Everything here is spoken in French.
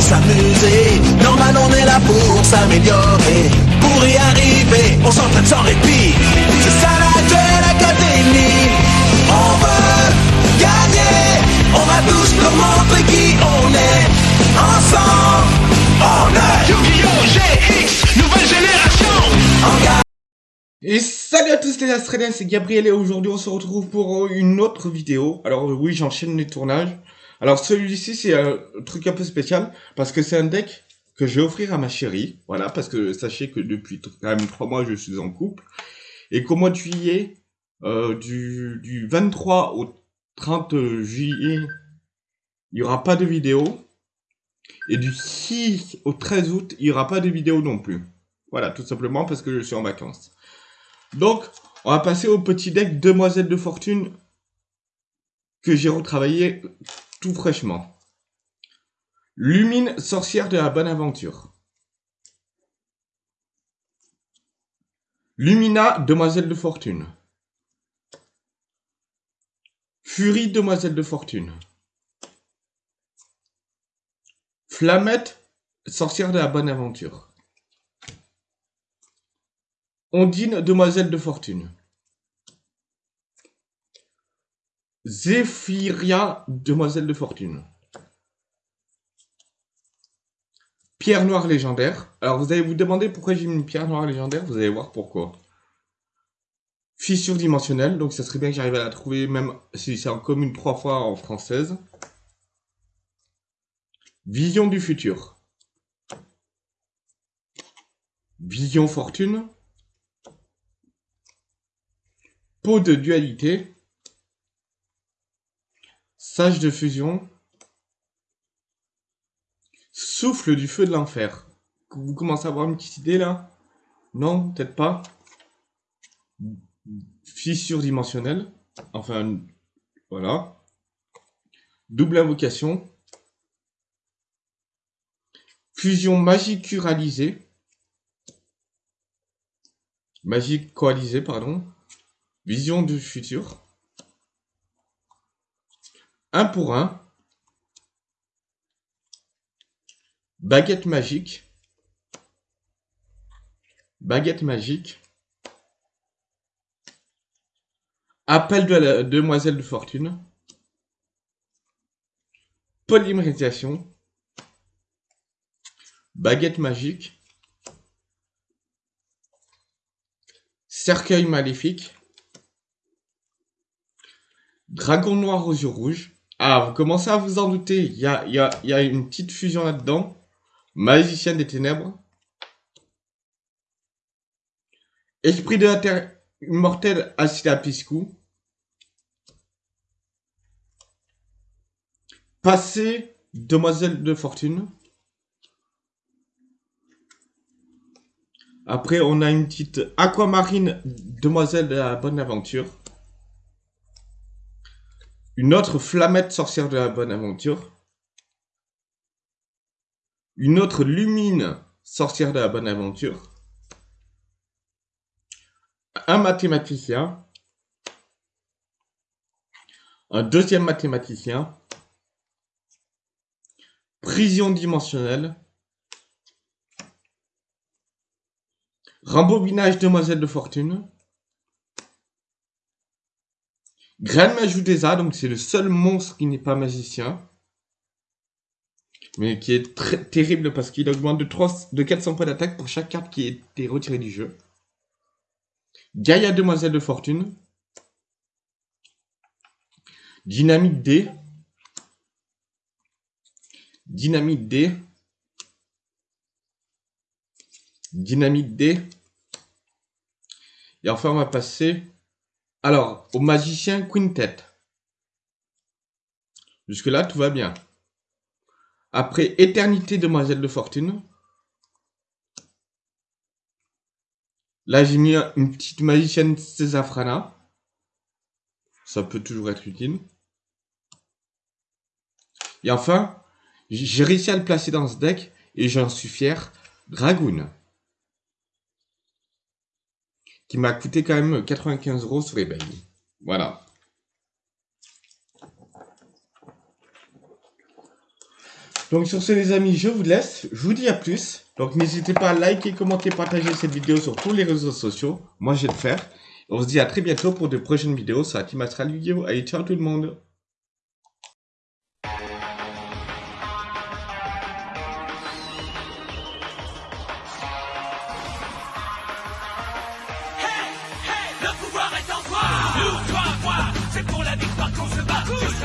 s'amuser. Normal, on est là pour s'améliorer. Pour y arriver, on s'entraîne sans répit. C'est ça la Duel Académie. On veut gagner. On va tous leur montrer qui on est. Ensemble, on est Yu-Gi-Oh! GX, nouvelle génération. Et salut à tous les Australiens, c'est Gabriel et aujourd'hui on se retrouve pour une autre vidéo. Alors oui, j'enchaîne les tournages. Alors celui-ci c'est un truc un peu spécial parce que c'est un deck que je vais offrir à ma chérie. Voilà, parce que sachez que depuis quand même trois mois je suis en couple. Et qu'au mois de juillet, euh, du, du 23 au 30 juillet, il n'y aura pas de vidéo. Et du 6 au 13 août, il n'y aura pas de vidéo non plus. Voilà, tout simplement parce que je suis en vacances. Donc, on va passer au petit deck Demoiselle de Fortune que j'ai retravaillé tout fraîchement. Lumine, sorcière de la bonne aventure. Lumina, demoiselle de fortune. Furie, demoiselle de fortune. Flamette, sorcière de la bonne aventure. Ondine, demoiselle de fortune. Zéphyria, demoiselle de fortune. Pierre noire légendaire. Alors vous allez vous demander pourquoi j'ai mis une pierre noire légendaire, vous allez voir pourquoi. Fissure dimensionnelle, donc ça serait bien que j'arrive à la trouver même si c'est en commune trois fois en française. Vision du futur. Vision fortune. Peau de dualité. Sage de fusion. Souffle du feu de l'enfer. Vous commencez à avoir une petite idée là? Non, peut-être pas. Fissure dimensionnelle. Enfin, voilà. Double invocation. Fusion magique. Magique coalisée, pardon. Vision du futur. Un pour un. Baguette magique. Baguette magique. Appel de la demoiselle de fortune. Polymérisation. Baguette magique. Cercueil maléfique. Dragon noir aux yeux rouges. Ah, vous commencez à vous en douter. Il y a, y, a, y a, une petite fusion là-dedans. Magicien des ténèbres. Esprit de la terre immortelle. Passé, demoiselle de fortune. Après, on a une petite aquamarine, demoiselle de la bonne aventure. Une autre flamette sorcière de la bonne aventure. Une autre lumine sorcière de la bonne aventure. Un mathématicien. Un deuxième mathématicien. Prison dimensionnelle. Rembobinage demoiselle de fortune. Graine Majutesa, donc c'est le seul monstre qui n'est pas magicien. Mais qui est très terrible parce qu'il augmente de, 3, de 400 points d'attaque pour chaque carte qui été retirée du jeu. Gaïa Demoiselle de Fortune. Dynamite D. Dynamite D. Dynamite D. Et enfin, on va passer alors, au magicien Quintet. Jusque-là, tout va bien. Après Éternité Demoiselle de Fortune. Là, j'ai mis une petite magicienne Césafrana. Ça peut toujours être utile. Et enfin, j'ai réussi à le placer dans ce deck et j'en suis fier. Dragoon qui m'a coûté quand même 95 euros sur eBay. Voilà. Donc sur ce les amis, je vous laisse. Je vous dis à plus. Donc n'hésitez pas à liker, commenter, partager cette vidéo sur tous les réseaux sociaux. Moi je vais le faire. On se dit à très bientôt pour de prochaines vidéos sur la Team Astral! Allez, ciao tout le monde Cruz.